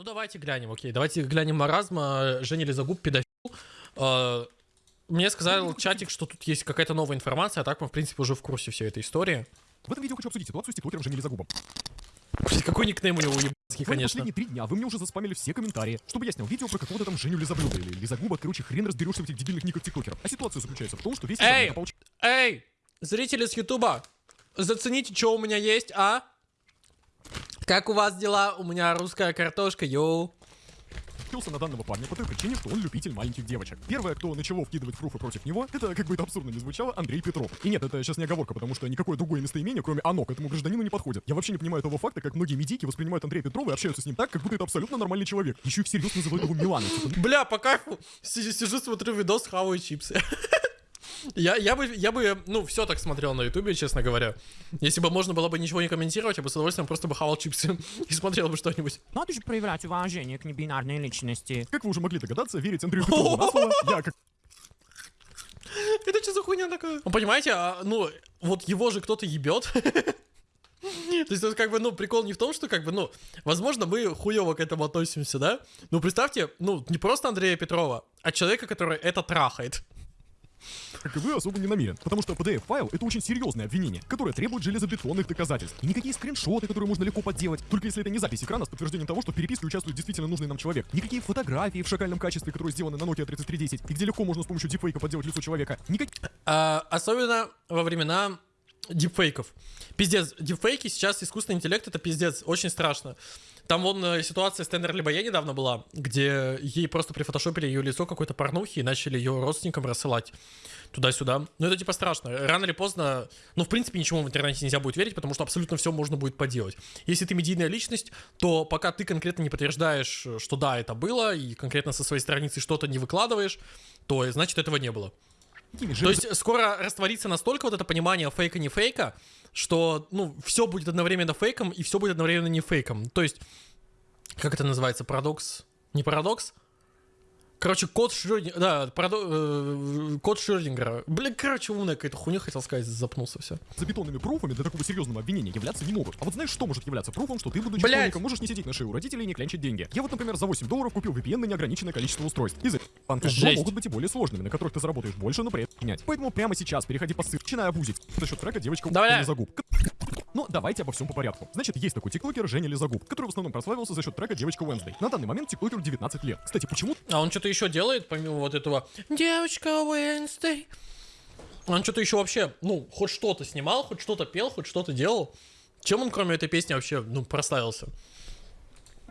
Ну давайте глянем, окей. Давайте глянем маразма. Женя Лизагуб, педофил. Э, Мне сказал чатик, что тут есть какая-то новая информация, а так мы, в принципе, уже в курсе всей этой истории. В этом видео хочу обсудить ситуацию с тиктокером Женей Лизагубом. Блин, какой никнейм у него ебанский, Буквально конечно. последние три дня вы мне уже заспамили все комментарии, чтобы я снял видео про какого-то там Женю Лизоблюда или Лизагуба. Короче, хрен разберешься в этих дебильных никах тиктокеров. А ситуация заключается в том, что весь Эй! ополчился Эй, зрители с Ютуба, зацените, что у меня есть, а? Как у вас дела? У меня русская картошка, йоу. на данного парня по той причине, что он любитель маленьких девочек. Первое, кто начало вкидывать пруфы против него, это, как бы это абсурдно не звучало, Андрей Петров. И нет, это сейчас не оговорка, потому что никакое другое местоимение, кроме «оно», к этому гражданину не подходит. Я вообще не понимаю того факта, как многие медики воспринимают Андрея Петрова и общаются с ним так, как будто это абсолютно нормальный человек. Еще и всерьез называют его Миланой. Типа, Бля, по кайфу. Си- Сижу, смотрю видос, хаваю чипсы. Я, я бы, я бы, ну, все так смотрел на ютубе, честно говоря. Если бы можно было бы ничего не комментировать, я бы с удовольствием просто бы хавал чипсы и смотрел бы что-нибудь. Надо же проявлять уважение к небинарной личности. как вы уже могли догадаться, верить Андрею Петрову на слово, я как Это что за хуйня такая? Ну, понимаете, а, ну, вот его же кто-то ебет. То есть, это как бы, ну, прикол не в том, что, как бы, ну, возможно, мы хуево к этому относимся, да? Ну, представьте, ну, не просто Андрея Петрова, а человека, который это трахает. Как особо не намерен. Потому что PDF-файл — это очень серьезное обвинение, которое требует железобетонных доказательств. И никакие скриншоты, которые можно легко подделать, только если это не запись экрана с подтверждением того, что в переписке участвует действительно нужный нам человек. Никакие фотографии в шакальном качестве, которые сделаны на Nokia 3310, и где легко можно с помощью дипфейка подделать лицо человека. Никакие А, особенно во времена дипфейков. Пиздец, дипфейки сейчас искусственный интеллект это пиздец, очень страшно. Там вон э, ситуация с Тендер Либоя недавно была, где ей просто прифотошопили ее лицо какой-то порнухи и начали ее родственникам рассылать туда-сюда. Ну это типа страшно. Рано или поздно, ну в принципе ничему в интернете нельзя будет верить, потому что абсолютно все можно будет поделать. Если ты медийная личность, то пока ты конкретно не подтверждаешь, что да, это было, и конкретно со своей страницы что-то не выкладываешь, то значит этого не было. То есть скоро растворится настолько вот это понимание фейка не фейка, что ну все будет одновременно фейком и все будет одновременно не фейком. То есть как это называется парадокс? Не парадокс? Короче, код Шрёдингера, да, парадо- э, код Шрёдингера. Блин, короче, умная какая-то хуйня, хотел сказать, запнулся все. Забетонными пруфами для такого серьезного обвинения являться не могут. А вот знаешь, что может являться пруфом, что ты, будучи школьником, можешь не сидеть на шее у родителей и не клянчить деньги. Я вот, например, за 8 долларов купил VPN на неограниченное количество устройств. Из этих банков могут быть и более сложными, на которых ты заработаешь больше, но при этом менять. Поэтому прямо сейчас переходи по ссылке, начинай обузить. За счет трека девочка Давай. Лизагуб. Но давайте обо всем по порядку. Значит, есть такой тиктокер Женя Лизагуб, который в основном прославился за счет трека девочка Wednesday. На данный момент тиктокеру 19 лет. Кстати, почему А он что-то еще делает, помимо вот этого «Девочка Wednesday». Он что-то еще вообще, ну, хоть что-то снимал, хоть что-то пел, хоть что-то делал. Чем он, кроме этой песни, вообще, ну, прославился?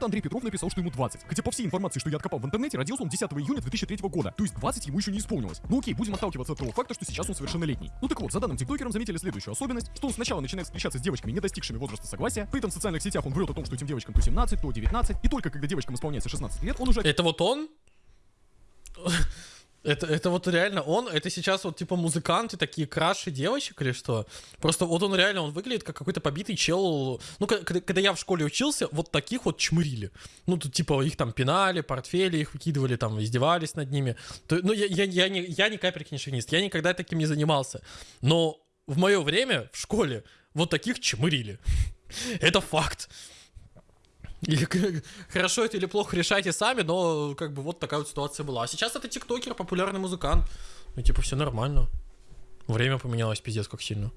Андрей Петров написал, что ему 20. Хотя по всей информации, что я откопал в интернете, родился он 10 июня 2003 года. То есть 20 ему еще не исполнилось. Ну окей, будем отталкиваться от того факта, что сейчас он совершеннолетний. Ну так вот, за данным тиктокером заметили следующую особенность, что он сначала начинает встречаться с девочками, не достигшими возраста согласия. При этом в социальных сетях он врет о том, что этим девочкам то 17, то 19. И только когда девочкам исполняется 16 лет, он уже Это вот он? Это, это вот реально он? Это сейчас вот типа музыканты такие краши девочек или что? Просто вот он реально, он выглядит как какой-то побитый чел. Ну, когда, когда я в школе учился, вот таких вот чмырили. Ну, тут типа их там пинали, портфели их выкидывали, там издевались над ними. То- ну, я, я, я, не, я ни капельки не шовинист, я никогда таким не занимался. Но в мое время в школе вот таких чмырили. Это факт. И хорошо это или плохо решайте сами, но как бы вот такая вот ситуация была. А сейчас это тиктокер, популярный музыкант. Ну типа все нормально. Время поменялось пиздец как сильно.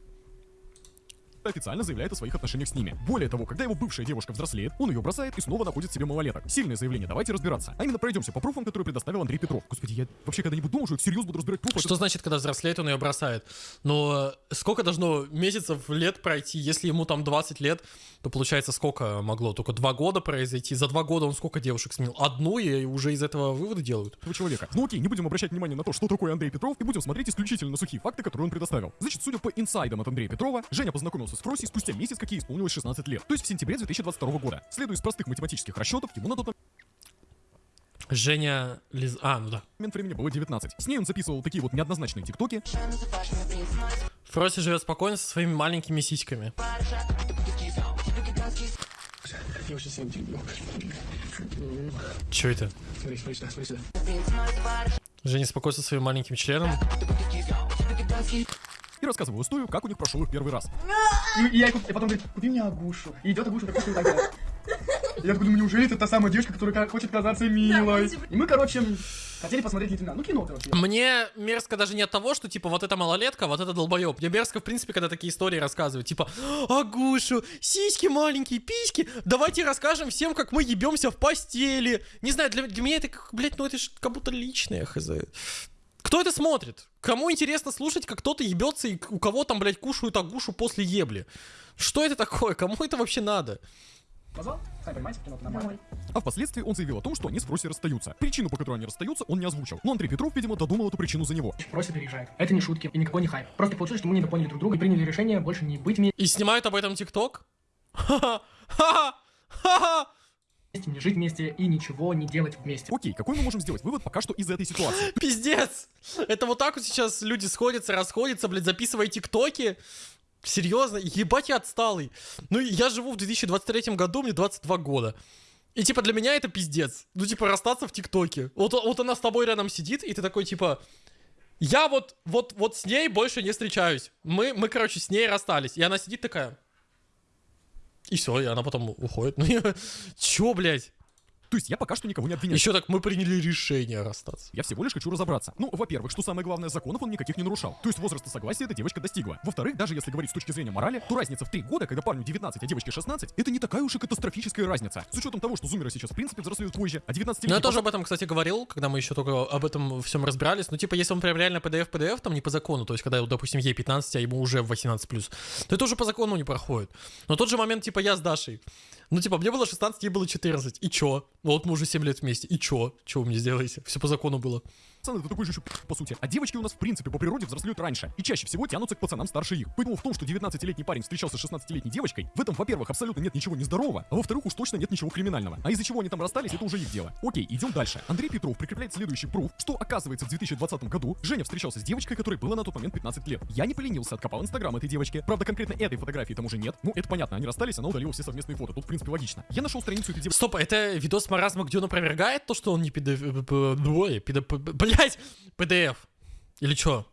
Официально заявляет о своих отношениях с ними. Более того, когда его бывшая девушка взрослеет, он ее бросает и снова находит себе малолеток. Сильное заявление, давайте разбираться. А именно пройдемся по пруфам, которые предоставил Андрей Петров. Господи, я вообще когда-нибудь думал, что я всерьез буду разбирать пруфы. Что значит, когда взрослеет, он ее бросает? Но сколько должно месяцев, лет пройти? Если ему там 20 лет, то получается сколько могло? Только два года произойти. За два года он сколько девушек сменил? Одну, и уже из этого выводы делают. этого человека. Ну окей, не будем обращать внимание на то, что такое Андрей Петров, и будем смотреть исключительно на сухие факты, которые он предоставил. Значит, судя по инсайдам от Андрея Петрова, Женя познакомился с Фроси спустя месяц, как ей исполнилось 16 лет. То есть в сентябре 2022 года. Следуя из простых математических расчетов, ему на тот Женя Лиз... А, ну да. момент времени было 19. С ней он записывал такие вот неоднозначные тиктоки, Фроси живет спокойно со своими маленькими сиськами. Я очень сильно люблю. Че это? Смотри, смотри сюда, смотри сюда. Женя спокойно со своим маленьким членом. И рассказывал историю, как у них прошел их первый раз. И, и я, и потом говорит, купи мне Агушу. И идет Агуша, так что так делает. Я такой думаю, неужели это та самая девочка, которая хочет казаться милой? И мы, короче, хотели посмотреть лейтенант. Ну, кино, короче. Мне мерзко даже не от того, что, типа, вот эта малолетка, вот это долбоеб. Мне мерзко, в принципе, когда такие истории рассказывают. Типа, Агушу, сиськи маленькие, письки, давайте расскажем всем, как мы ебемся в постели. Не знаю, для, для меня это, как, блядь, ну это ж как будто личное, хз. Кто это смотрит? Кому интересно слушать, как кто-то ебется и у кого там, блядь, кушают агушу после ебли? Что это такое? Кому это вообще надо? Позвал? Сами понимаете, кино нормально. А впоследствии он заявил о том, что они с Фроси расстаются. Причину, по которой они расстаются, он не озвучил. Но Андрей Петров, видимо, додумал эту причину за него. Просто переезжает. Это не шутки и никакой не хайп. Просто получилось, что мы недопоняли друг друга и приняли решение больше не быть вместе, И снимают об этом ТикТок? Ха-ха! Ха-ха! Ха-ха! не жить вместе и ничего не делать вместе. Окей, какой мы можем сделать вывод пока что из этой ситуации? Пиздец! Это вот так вот сейчас люди сходятся, расходятся, блядь, записывая тиктоки. Серьезно? Ебать я отсталый. Ну, я живу в 2023 году, мне 22 года. И, типа, для меня это пиздец. Ну, типа, расстаться в ТикТоке. Вот, вот она с тобой рядом сидит, и ты такой, типа... Я вот, вот, вот с ней больше не встречаюсь. Мы, мы, короче, с ней расстались. И она сидит такая... И все, и она потом уходит. Ну, я- чё, блядь? То есть я пока что никого не обвиняю. Еще так, мы приняли решение расстаться. Я всего лишь хочу разобраться. Ну, во-первых, что самое главное, законов он никаких не нарушал. То есть возраста согласия эта девочка достигла. Во-вторых, даже если говорить с точки зрения морали, то разница в 3 года, когда парню 19, а девочке 16, это не такая уж и катастрофическая разница. С учетом того, что зумеры сейчас в принципе взрослеют позже, а 19 Ну, я тоже об этом, кстати, говорил, когда мы еще только об этом всем разбирались. Ну, типа, если он прям реально PDF-PDF, там не по закону, то есть, когда, допустим, ей 15, а ему уже 18+, то это уже по закону не проходит. Но тот же момент, типа, я с Дашей. Ну, типа, мне было 16, ей было 14. И чё? Ну, вот мы уже 7 лет вместе. И чё? Чё вы мне сделаете? Все по закону было. Пацаны, это такой же еще по сути. А девочки у нас в принципе по природе взрослеют раньше. И чаще всего тянутся к пацанам старше их. Поэтому в том, что 19-летний парень встречался с 16-летней девочкой, в этом, во-первых, абсолютно нет ничего нездорового, а во-вторых, уж точно нет ничего криминального. А из-за чего они там расстались, это уже их дело. Окей, идем дальше. Андрей Петров прикрепляет следующий пруф, что оказывается в 2020 году Женя встречался с девочкой, которой было на тот момент 15 лет. Я не поленился, откопал инстаграм этой девочки. Правда, конкретно этой фотографии там уже нет. Ну, это понятно, они расстались, она удалила все совместные фото. Тут, в принципе, логично. Я нашел страницу этой девочки. Стоп, это видос маразма, где он опровергает то, что он не PDF... Ой, Блять! PDF. Или чё?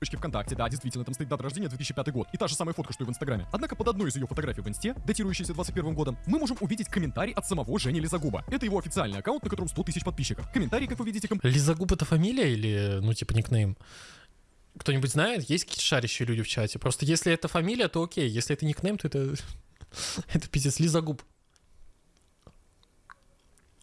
девочки ВКонтакте, да, действительно, там стоит дата рождения 2005 год, и та же самая фотка, что и в Инстаграме. Однако под одной из ее фотографий в Инсте, датирующейся 21 годом, мы можем увидеть комментарий от самого Жени Лизагуба. Это его официальный аккаунт, на котором 100 тысяч подписчиков. Комментарий, как вы видите, ком- Лизагуб это фамилия или, ну, типа, никнейм? Кто-нибудь знает? Есть какие-то шарящие люди в чате? Просто если это фамилия, то окей. Если это никнейм, то это... это пиздец. Лизагуб.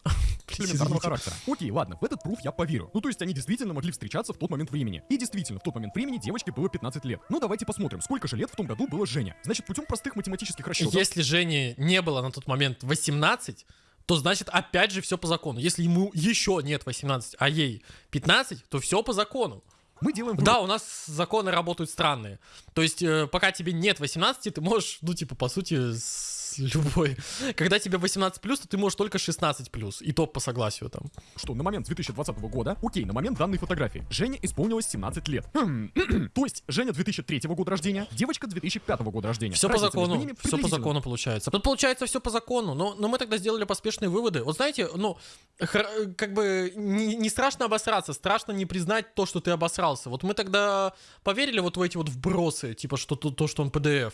Блин, элементарного характера. Окей, ладно, в этот пруф я поверю. Ну, то есть они действительно могли встречаться в тот момент времени. И действительно, в тот момент времени девочке было 15 лет. Ну, давайте посмотрим, сколько же лет в том году было Женя. Значит, путем простых математических расчетов. Если Жене не было на тот момент 18, то значит опять же все по закону. Если ему еще нет 18, а ей 15, то все по закону. Мы делаем вывод. Да, у нас законы работают странные. То есть, э, пока тебе нет 18, ты можешь, ну, типа, по сути, с любой. Когда тебе 18 плюс, то ты можешь только 16 плюс. И то по согласию там. что на момент 2020 года, окей, на момент данной фотографии, Жене исполнилось 17 лет. Хм, То есть Женя 2003 года рождения, девочка 2005 года рождения. Все по Разница закону. Все по закону получается. Тут получается все по закону. Но, но мы тогда сделали поспешные выводы. Вот знаете, ну, как бы не, не страшно обосраться, страшно не признать то, что ты обосрался. Вот мы тогда поверили вот в эти вот вбросы, типа, что то, то что он PDF.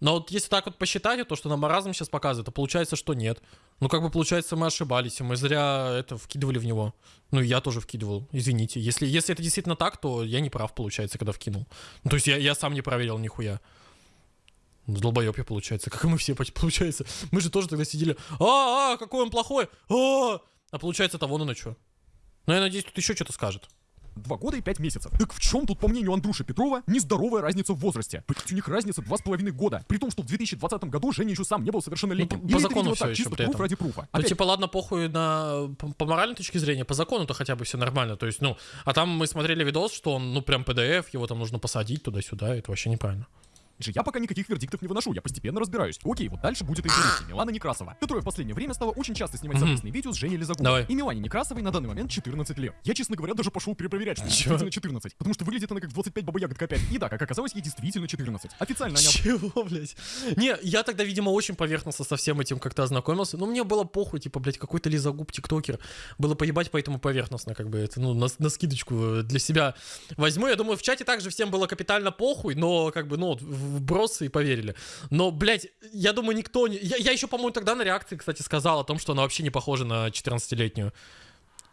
Но вот если так вот посчитать, то, что нам маразм сейчас показывает, то получается, что нет. Ну, как бы получается, мы ошибались, и мы зря это вкидывали в него. Ну, я тоже вкидывал, извините. Если, если это действительно так, то я не прав, получается, когда вкинул. Ну, то есть я, я сам не проверил нихуя. Ну, Долбоеб я, получается, как и мы все, получается. Мы же тоже тогда сидели, а, а, какой он плохой, а, а получается, того ну на что. Ну, я надеюсь, тут еще что-то скажет. Два года и пять месяцев. Так в чем тут, по мнению Андрюши Петрова, нездоровая разница в возрасте? Блять, у них разница два с половиной года. При том, что в 2020 году Женя еще сам не был совершеннолетним. Ну, по- Или закону всё так, еще при этом. ради пруфа. Ну, Опять, типа, ладно, похуй на по, по моральной точке зрения, по закону-то хотя бы все нормально. То есть, ну, а там мы смотрели видос, что он, ну, прям PDF, его там нужно посадить туда-сюда, это вообще неправильно. Же я пока никаких вердиктов не выношу, я постепенно разбираюсь. Окей, вот дальше будет интереснее. Милана Некрасова, которая в последнее время стала очень часто снимать Мгм. совместные видео с Женей. Давай. И Милане Некрасовой на данный момент 14 лет. Я, честно говоря, даже пошел перепроверять, что Чё? действительно 14. Потому что выглядит она как 25 баба-ягодка опять. И да, как оказалось, ей действительно 14. Официально они Чего, блядь? Не, я тогда, видимо, очень поверхностно со всем этим как-то ознакомился. Ну, мне было похуй, типа, блядь, какой-то лизогуб тиктокер. Было поебать, поэтому поверхностно, как бы, это, ну, на, на скидочку э, для себя возьму. Я думаю, в чате также всем было капитально похуй, но, как бы, ну, в, вбросы и поверили. Но, блядь, я думаю, никто не... Я, я еще, по-моему, тогда на реакции, кстати, сказал о том, что она вообще не похожа на 14-летнюю.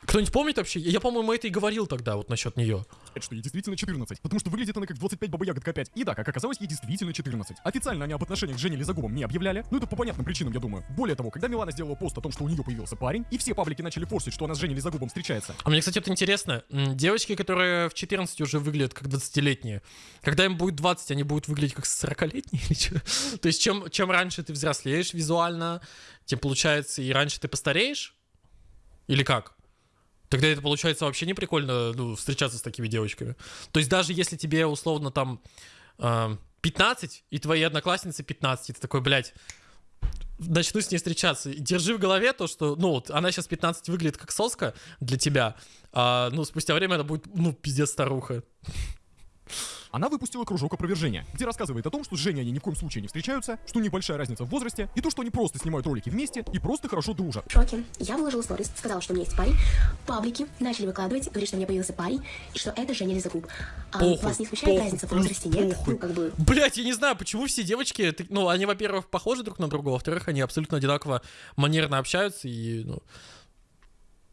Кто-нибудь помнит вообще? Я, по-моему, это и говорил тогда вот насчет нее. что ей действительно 14, потому что выглядит она как 25 баба ягодка 5. И да, как оказалось, ей действительно 14. Официально они об отношениях с Женей Лизагубом не объявляли, но это по понятным причинам, я думаю. Более того, когда Милана сделала пост о том, что у нее появился парень, и все паблики начали форсить, что она с Женей Лизагубом встречается, А мне, кстати, вот интересно, девочки, которые в 14 уже выглядят как 20-летние, когда им будет 20, они будут выглядеть как 40-летние или что? То есть чем, чем раньше ты взрослеешь визуально, тем получается и раньше ты постареешь? Или как? Тогда это получается вообще не прикольно ну, встречаться с такими девочками. То есть даже если тебе условно там э, 15, и твои одноклассницы 15, и ты такой, блядь, начну с ней встречаться. Держи в голове то, что, ну, вот, она сейчас 15 выглядит как соска для тебя, а, ну, спустя время она будет, ну, пиздец старуха. Она выпустила кружок опровержения, где рассказывает о том, что с Женей они ни в коем случае не встречаются, что небольшая разница в возрасте, и то, что они просто снимают ролики вместе и просто хорошо дружат. в шоке. Я выложила сторис, сказала, что у меня есть парень. Паблики начали выкладывать, говорит, что у меня появился парень, и что это Женя Лизагуб. А Похуй, вас не смущает похуй, разница в возрасте, нет? похуй. Ну, как бы, Блять, я не знаю, почему все девочки, ну, они, во-первых, похожи друг на друга, во-вторых, они абсолютно одинаково манерно общаются и, ну,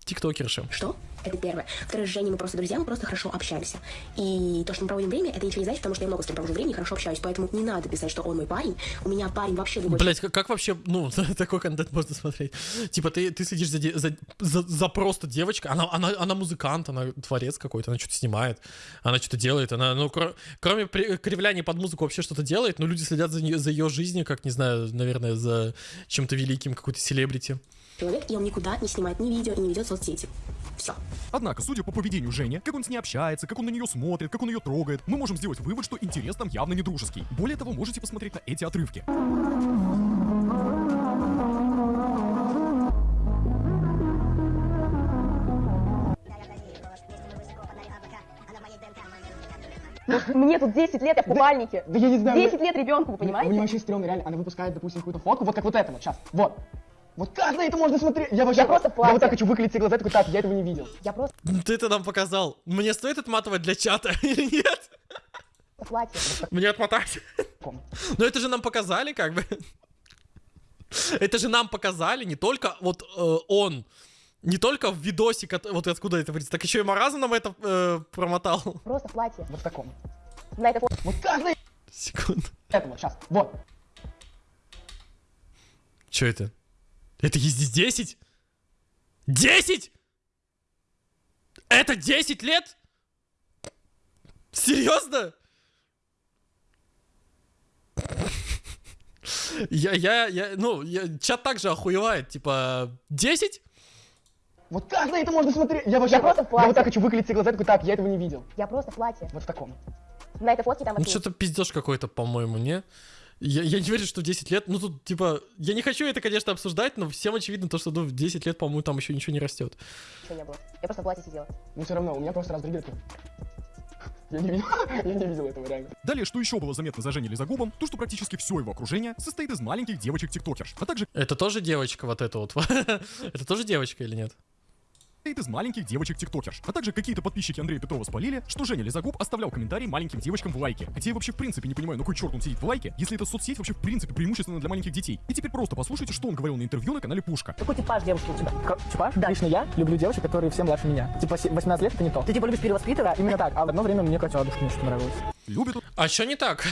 тиктокерши. что? Это первое. Второе, с Женей мы просто друзья, мы просто хорошо общаемся. И то, что мы проводим время, это ничего не значит, потому что я много с ним провожу времени и хорошо общаюсь. Поэтому не надо писать, что он мой парень. У меня парень вообще другой. Блять, как, как вообще, ну, такой контент можно смотреть? Типа, ты, ты следишь за, за, за, за просто девочкой, она, она, она музыкант, она творец какой-то, она что-то снимает, она что-то делает, она, ну, кро- кроме при- кривляния под музыку вообще что-то делает, но люди следят за, нее- за ее жизнью, как, не знаю, наверное, за чем-то великим, какой-то селебрити. Человек, и он никуда не снимает ни видео и не ведет соцсети. Все. Однако, судя по поведению Жени, как он с ней общается, как он на нее смотрит, как он ее трогает, мы можем сделать вывод, что интерес там явно не дружеский. Более того, можете посмотреть на эти отрывки. Мне тут 10 лет, я в купальнике. Да я не знаю. 10 лет ребенку, вы У меня понимаете? вообще стрёмно, реально. Она выпускает, допустим, какую-то фотку, вот как вот это вот, сейчас. Вот. Вот как на это можно смотреть? Я вообще Я просто в Я платье. вот так хочу выклеить все глаза, такой, так, я этого не видел. Я просто Ты это нам показал. Мне стоит отматывать для чата или нет? платье. Мне отмотать. Но это же нам показали, как бы. Это же нам показали не только вот э, он, не только в видосе, вот откуда это выйдет, так еще и Маразм нам это э, промотал. Просто платье. Вот в таком. На это. Вот как на Секунду. это вот, сейчас. Вот. Что это? Это есть здесь 10? 10? Это 10 лет? Серьезно? Я, я, я, ну, я, чат также охуевает, типа, 10? Вот как на это можно смотреть? Я вообще Я просто в Я платье. вот так хочу выклеить все глаза, такой, так, я этого не видел. Я просто в платье. Вот в таком. На этой фотке там Ну, что-то пиздеж какой-то, по-моему, не? Я, я не верю, что в 10 лет, ну, тут, типа, я не хочу это, конечно, обсуждать, но всем очевидно то, что, ну, в 10 лет, по-моему, там еще ничего не растет. Ничего не было. Я просто в платье сидела. Но все равно, у меня просто раз другие такие. Я не видел, я не видел этого реально. Далее, что еще было заметно за Женей Лизагубом, то, что практически все его окружение состоит из маленьких девочек-тиктокерш, а также Это тоже девочка вот эта вот? Это тоже девочка или нет? Состоит из маленьких девочек-тиктокерш. А также какие-то подписчики Андрея Петрова спалили, что Женя Лизагуб оставлял комментарии маленьким девочкам в лайке. Хотя я вообще в принципе не понимаю, на кой черт он сидит в лайке, если это соцсеть вообще в принципе преимущественно для маленьких детей. И теперь просто послушайте, что он говорил на интервью на канале Пушка. Какой типаж девушки у тебя? Типаж? Да. Лично я люблю девушек, которые все младше меня. Типа се- 18 лет это не то. Ты типа любишь перевоспитывать? Именно так. А в одно время мне Катя Ладушкина что нравилось. Любит А что не так?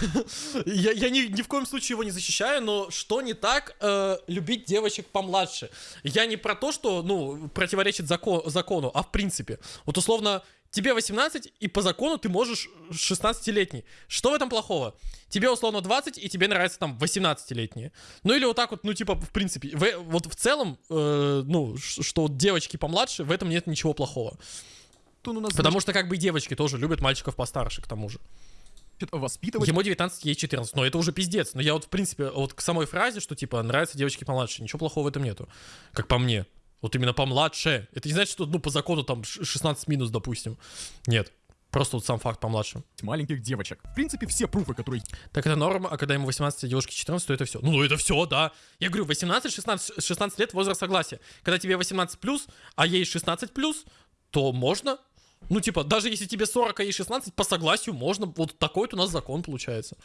я я ни, ни в коем случае его не защищаю, но что не так э, любить девочек помладше? Я не про то, что, ну, противоречит закон, закону, а в принципе. Вот условно, тебе 18, и по закону ты можешь 16-летний. Что в этом плохого? Тебе условно 20, и тебе нравится там 18-летние. Ну или вот так вот, ну типа, в принципе, в- вот в целом, э, ну, что девочки помладше, в этом нет ничего плохого. Потому что как бы и девочки тоже любят мальчиков постарше, к тому же. Воспитывать Ему 19, ей 14. Но это уже пиздец. Но я вот, в принципе, вот к самой фразе, что, типа, нравятся девочки помладше, ничего плохого в этом нету. Как по мне. Вот именно помладше. Это не значит, что, ну, по закону там ш- 16 минус, допустим. Нет. Просто вот сам факт помладше. маленьких девочек. В принципе, все пруфы, которые Так это норма, а когда ему 18, а девушке 14, то это все. Ну, это все, да. Я говорю, 18-16 16 лет возраст согласия. Когда тебе 18 плюс, а ей 16 плюс, то можно. Ну, типа, даже если тебе 40, а ей 16, по согласию можно. Вот такой вот у нас закон получается.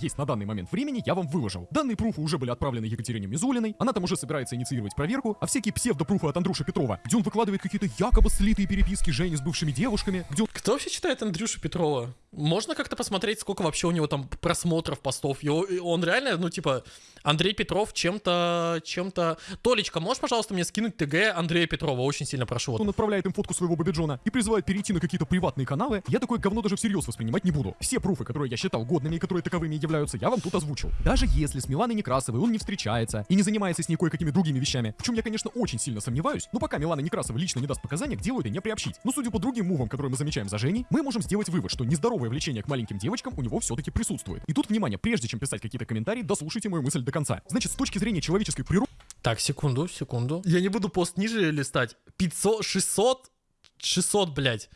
есть на данный момент времени, я вам выложил. Данные пруфы уже были отправлены Екатерине Мизулиной, она там уже собирается инициировать проверку, а всякие псевдопруфы от Андрюши Петрова, где он выкладывает какие-то якобы слитые переписки Жени с бывшими девушками, где он Кто вообще читает Андрюшу Петрова? Можно как-то посмотреть, сколько вообще у него там просмотров, постов? И он реально, ну, типа, Андрей Петров чем-то, чем-то... Толечка, можешь, пожалуйста, мне скинуть ТГ Андрея Петрова? Очень сильно прошу. Вот. он отправляет им фотку своего бабиджона и призывает перейти на какие-то приватные каналы, я такое говно даже всерьез воспринимать не буду. Все пруфы, которые я считал годными и которые таковыми являются, я вам тут озвучил. Даже если с Миланой Некрасовой он не встречается и не занимается с ней кое-какими другими вещами, в чем я, конечно, очень сильно сомневаюсь, но пока Милана Некрасова лично не даст показания, к делу это не приобщить. Но судя по другим мувам, которые мы замечаем за Женей, мы можем сделать вывод, что нездоровое влечение к маленьким девочкам у него все-таки присутствует. И тут, внимание, прежде чем писать какие-то комментарии, дослушайте мою мысль до конца. Значит, с точки зрения человеческой природы, Так, секунду, секунду. Я не буду пост ниже листать. 500, 600, 600, блядь.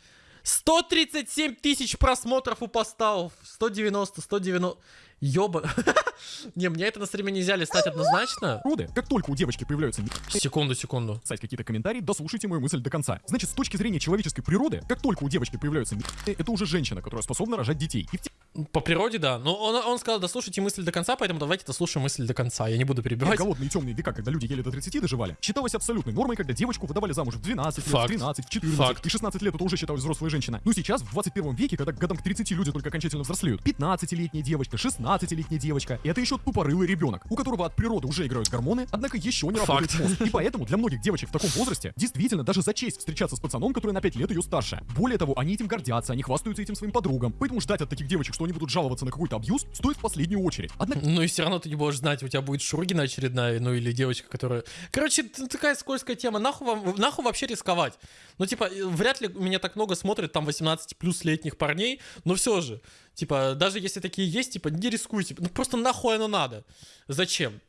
137 тысяч просмотров у постов. 190, 190. Ёба. Не, мне это на стриме нельзя листать однозначно. как только у девочки появляются Секунду, секунду. писать какие-то комментарии, дослушайте мою мысль до конца. Значит, с точки зрения человеческой природы, как только у девочки появляются это уже женщина, которая способна рожать детей. И в По природе, да. Но он, он сказал, дослушайте мысль до конца, поэтому давайте дослушаем мысль до конца. Я не буду перебивать. голодные темные века, когда люди еле до 30 доживали, считалось абсолютной нормой, когда девочку выдавали замуж в 12 лет, Факт. в 13, в 14 Факт. и 16 лет это уже считалась взрослая женщина. Ну сейчас, в 21 веке, когда годам к 30 люди только окончательно взрослеют, 15-летняя девочка, 16-летняя девочка, и это еще тупорылый ребенок, у которого от природы уже играют гормоны, однако еще не работает Факт. мозг. И поэтому для многих девочек в таком возрасте действительно даже за честь встречаться с пацаном, который на 5 лет ее старше. Более того, они этим гордятся, они хвастаются этим своим подругам. Поэтому ждать от таких девочек, что они будут жаловаться на какой-то абьюз, стоит в последнюю очередь. Однако Ну и все равно ты не будешь знать, у тебя будет Шургина очередная, ну или девочка, которая... Короче, такая скользкая тема. Нахуй, вам, нахуй вообще рисковать? Ну, типа, э, вряд ли меня так много смотрит там 18 плюс летних парней, но все же. Типа, даже если такие есть, типа, не рискуйте. Ну, просто нахуй оно надо. Зачем?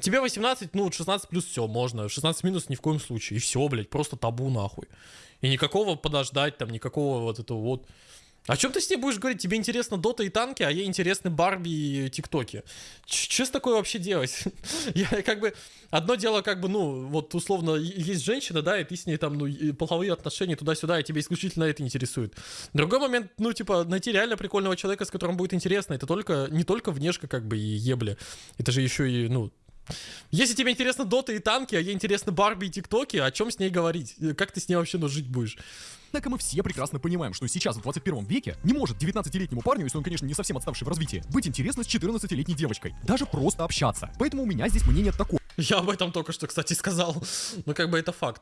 Тебе 18, ну, 16 плюс все, можно. 16 минус ни в коем случае. И все, блядь, просто табу нахуй. И никакого подождать там, никакого вот этого вот. О чем ты с ней будешь говорить? Тебе интересно Дота и танки, а ей интересны Барби и ТикТоки. Что с такое вообще делать? Я как бы... Одно дело, как бы, ну, вот условно, есть женщина, да, и ты с ней там, ну, половые отношения туда-сюда, и тебе исключительно это интересует. Другой момент, ну, типа, найти реально прикольного человека, с которым будет интересно, это только, не только внешка, как бы, и ебли. Это же еще и, ну, если тебе интересно Дота и танки, а ей интересны Барби и ТикТоки, о чем с ней говорить? Как ты с ней вообще ну, жить будешь? Однако мы все прекрасно понимаем, что сейчас, в 21 веке, не может 19-летнему парню, если он, конечно, не совсем отставший в развитии, быть интересно с 14-летней девочкой. Даже просто общаться. Поэтому у меня здесь мнение такое. Я об этом только что, кстати, сказал. Ну, как бы это факт.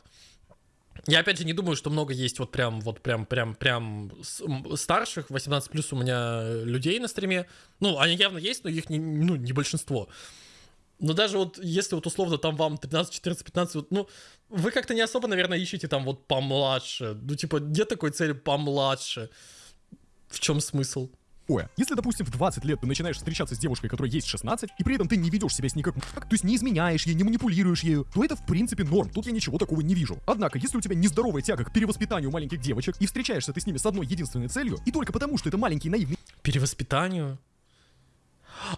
Я опять же не думаю, что много есть вот прям, вот прям, прям, прям старших, 18 плюс у меня людей на стриме. Ну, они явно есть, но их не, ну, не большинство. Но даже вот если вот условно там вам 13, 14, 15, вот, ну, вы как-то не особо, наверное, ищете там вот помладше. Ну, типа, нет такой цели помладше. В чем смысл? Ой, Если, допустим, в 20 лет ты начинаешь встречаться с девушкой, которой есть 16, и при этом ты не ведешь себя с ней как то есть не изменяешь ей, не манипулируешь ею, то это в принципе норм, тут я ничего такого не вижу. Однако, если у тебя нездоровая тяга к перевоспитанию маленьких девочек, и встречаешься ты с ними с одной единственной целью, и только потому, что это маленький наивный Перевоспитанию?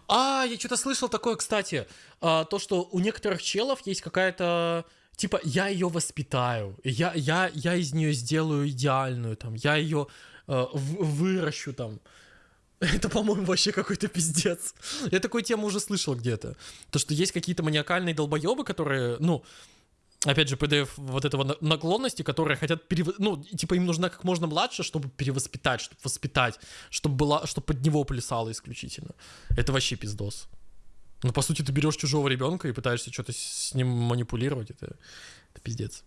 А, я что-то слышал такое, кстати. а, то, что у некоторых челов есть какая-то... Типа, я ее воспитаю, я, я, я из нее сделаю идеальную, там, я ее э, выращу, там. Это, по-моему, вообще какой-то пиздец. Я такую тему уже слышал где-то. То, что есть какие-то маниакальные долбоебы, которые, ну, опять же, PDF вот этого на- наклонности, которые хотят, перев... ну, типа, им нужна как можно младше, чтобы перевоспитать, чтобы воспитать, чтобы была, чтобы под него плясало исключительно. Это вообще пиздос. Ну, по сути, ты берешь чужого ребенка и пытаешься что-то с ним манипулировать, это, это пиздец.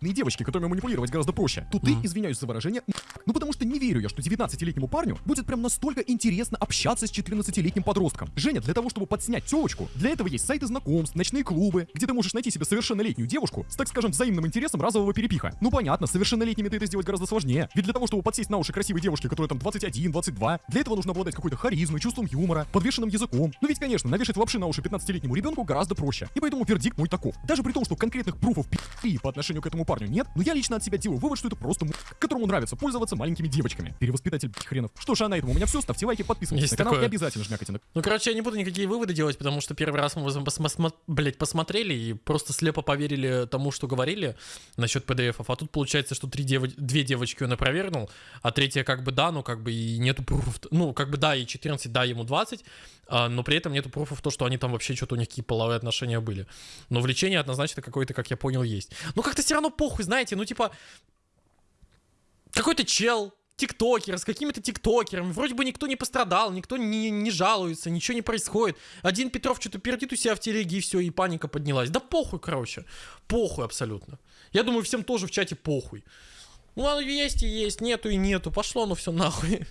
Девочки, которыми манипулировать гораздо проще, то ты, извиняюсь за выражение, ну потому что не верю я, что 19-летнему парню будет прям настолько интересно общаться с 14-летним подростком. Женя, для того, чтобы подснять телочку, для этого есть сайты знакомств, ночные клубы, где ты можешь найти себе совершеннолетнюю девушку с, так скажем, взаимным интересом разового перепиха. Ну понятно, совершеннолетними ты это сделать гораздо сложнее. Ведь для того, чтобы подсесть на уши красивой девушки, которая там 21, 22, для этого нужно обладать какой-то харизмой, чувством юмора, подвешенным языком. Ну ведь, конечно, навешать лапши на уши 15-летнему ребенку гораздо проще. И поэтому вердикт мой таков. Даже при том, что конкретных пруфов пи***и по отношению к этому парню нет, но я лично от себя делаю вывод, что это просто м***, которому нравится пользоваться маленькими девочками. Перевоспитатель хренов. Что ж, а на этом у меня все. Ставьте лайки, подписывайтесь Есть на канал такое. и обязательно жмякайте на Ну, короче, я не буду никакие выводы делать, потому что первый раз мы, сма- блядь, посмотрели и просто слепо поверили тому, что говорили насчет PDF-ов. А тут получается, что три дево- две девочки он опровергнул, а третья как бы да, но как бы и нету пруфов. Ну, как бы да, и 14, да, ему 20, а, но при этом нету пруфов то, что они там вообще что-то у них какие половые отношения были. Но влечение однозначно какое-то, как я понял, есть. Ну, как-то все равно похуй, знаете, ну, типа, какой-то чел, тиктокер, с какими-то тиктокерами. Вроде бы никто не пострадал, никто не, не жалуется, ничего не происходит. Один Петров что-то пердит у себя в телеге, и все, и паника поднялась. Да похуй, короче. Похуй абсолютно. Я думаю, всем тоже в чате похуй. Ну, оно есть и есть, нету и нету. Пошло оно все нахуй.